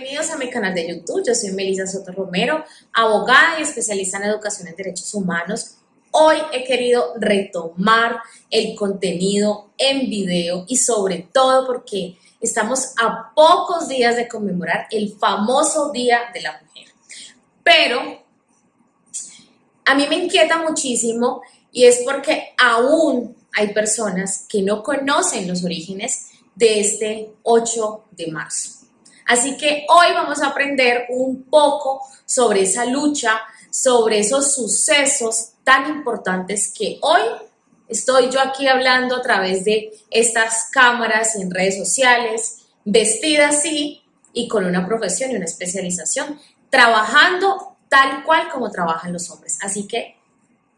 Bienvenidos a mi canal de YouTube. Yo soy Melissa Soto Romero, abogada y especialista en educación en derechos humanos. Hoy he querido retomar el contenido en video y sobre todo porque estamos a pocos días de conmemorar el famoso Día de la Mujer. Pero a mí me inquieta muchísimo y es porque aún hay personas que no conocen los orígenes de este 8 de marzo. Así que hoy vamos a aprender un poco sobre esa lucha, sobre esos sucesos tan importantes que hoy estoy yo aquí hablando a través de estas cámaras y en redes sociales, vestida así y con una profesión y una especialización, trabajando tal cual como trabajan los hombres. Así que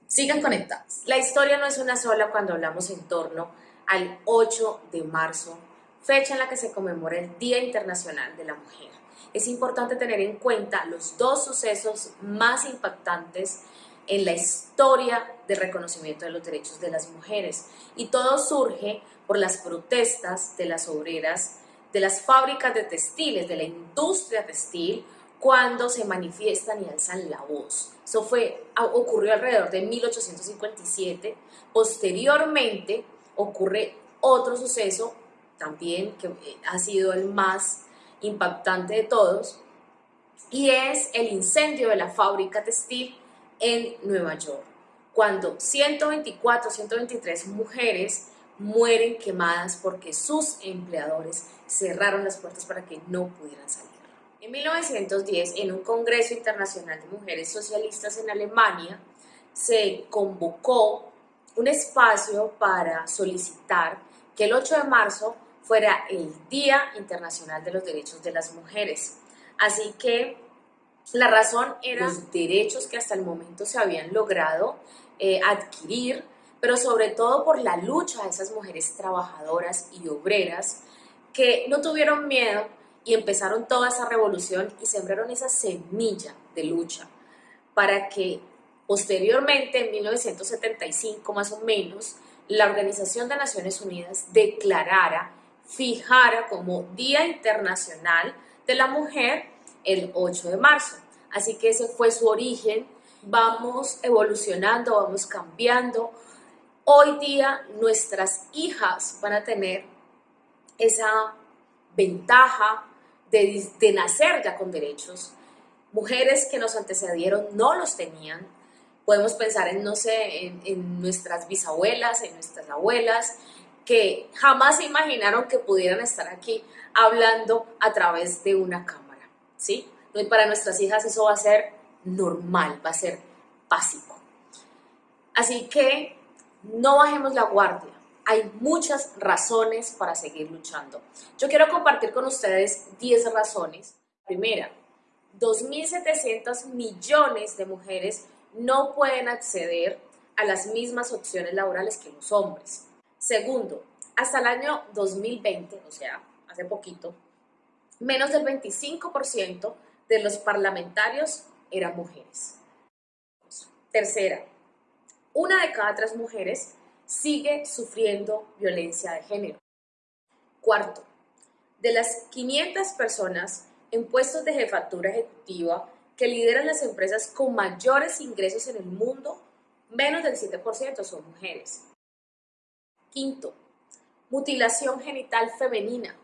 sigan conectados. La historia no es una sola cuando hablamos en torno al 8 de marzo fecha en la que se conmemora el Día Internacional de la Mujer. Es importante tener en cuenta los dos sucesos más impactantes en la historia de reconocimiento de los derechos de las mujeres. Y todo surge por las protestas de las obreras de las fábricas de textiles, de la industria textil, cuando se manifiestan y alzan la voz. Eso fue, ocurrió alrededor de 1857. Posteriormente ocurre otro suceso también, que eh, ha sido el más impactante de todos, y es el incendio de la fábrica textil en Nueva York, cuando 124, 123 mujeres mueren quemadas porque sus empleadores cerraron las puertas para que no pudieran salir. En 1910, en un Congreso Internacional de Mujeres Socialistas en Alemania, se convocó un espacio para solicitar que el 8 de marzo fuera el Día Internacional de los Derechos de las Mujeres. Así que la razón era los derechos que hasta el momento se habían logrado eh, adquirir, pero sobre todo por la lucha de esas mujeres trabajadoras y obreras que no tuvieron miedo y empezaron toda esa revolución y sembraron esa semilla de lucha para que posteriormente, en 1975 más o menos, la Organización de Naciones Unidas declarara fijara como Día Internacional de la Mujer el 8 de marzo. Así que ese fue su origen. Vamos evolucionando, vamos cambiando. Hoy día nuestras hijas van a tener esa ventaja de, nacer ya con derechos. Mujeres que nos antecedieron no los tenían. Podemos pensar en, no sé, en, en nuestras bisabuelas, en nuestras abuelas, que jamás se imaginaron que pudieran estar aquí hablando a través de una cámara, ¿sí? Para nuestras hijas eso va a ser normal, va a ser básico. Así que no bajemos la guardia. Hay muchas razones para seguir luchando. Yo quiero compartir con ustedes 10 razones. Primera, 2.700 millones de mujeres no pueden acceder a las mismas opciones laborales que los hombres. Segundo, hasta el año 2020, o sea, hace poquito, menos del 25% de los parlamentarios eran mujeres. Tercera, una de cada tres mujeres sigue sufriendo violencia de género. Cuarto, de las 500 personas en puestos de jefatura ejecutiva que lideran las empresas con mayores ingresos en el mundo, menos del 7% son mujeres. Quinto, mutilación genital femenina.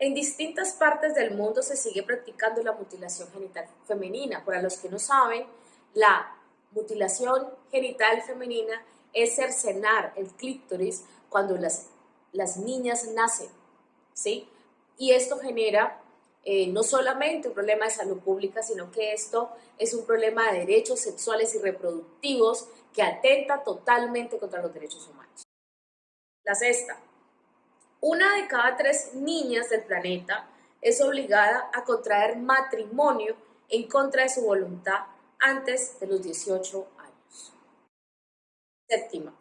En distintas partes del mundo se sigue practicando la mutilación genital femenina. Para los que no saben, la mutilación genital femenina es cercenar el clítoris cuando las, las niñas nacen, ¿sí? Y esto genera eh, no solamente un problema de salud pública, sino que esto es un problema de derechos sexuales y reproductivos que atenta totalmente contra los derechos humanos. La sexta, una de cada tres niñas del planeta es obligada a contraer matrimonio en contra de su voluntad antes de los 18 años. Séptima,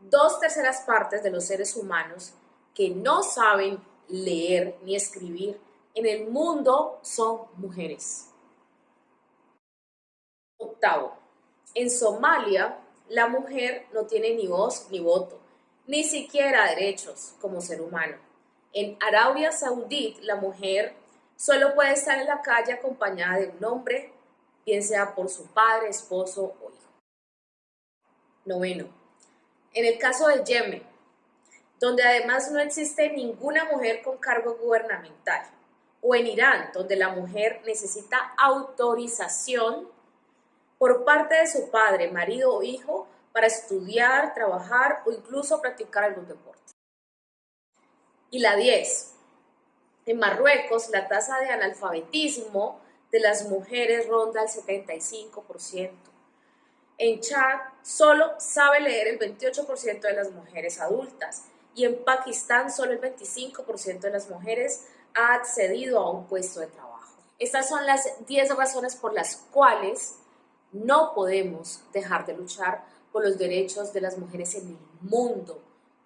dos terceras partes de los seres humanos que no saben leer ni escribir en el mundo son mujeres. Octavo, en Somalia la mujer no tiene ni voz ni voto ni siquiera derechos como ser humano. En Arabia Saudí la mujer solo puede estar en la calle acompañada de un hombre, bien sea por su padre, esposo o hijo. Noveno. En el caso de Yemen, donde además no existe ninguna mujer con cargo gubernamental, o en Irán, donde la mujer necesita autorización por parte de su padre, marido o hijo para estudiar, trabajar o incluso practicar algún deporte. Y la 10. En Marruecos, la tasa de analfabetismo de las mujeres ronda el 75%. En Chad, solo sabe leer el 28% de las mujeres adultas y en Pakistán solo el 25% de las mujeres ha accedido a un puesto de trabajo. Estas son las 10 razones por las cuales no podemos dejar de luchar por los derechos de las mujeres en el mundo.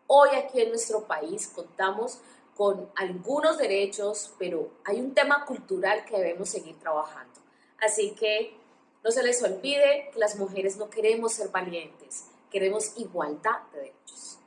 Hoy aquí en nuestro país contamos con algunos derechos, pero hay un tema cultural que debemos seguir trabajando. Así que no se les olvide que las mujeres no queremos ser valientes, queremos igualdad de derechos.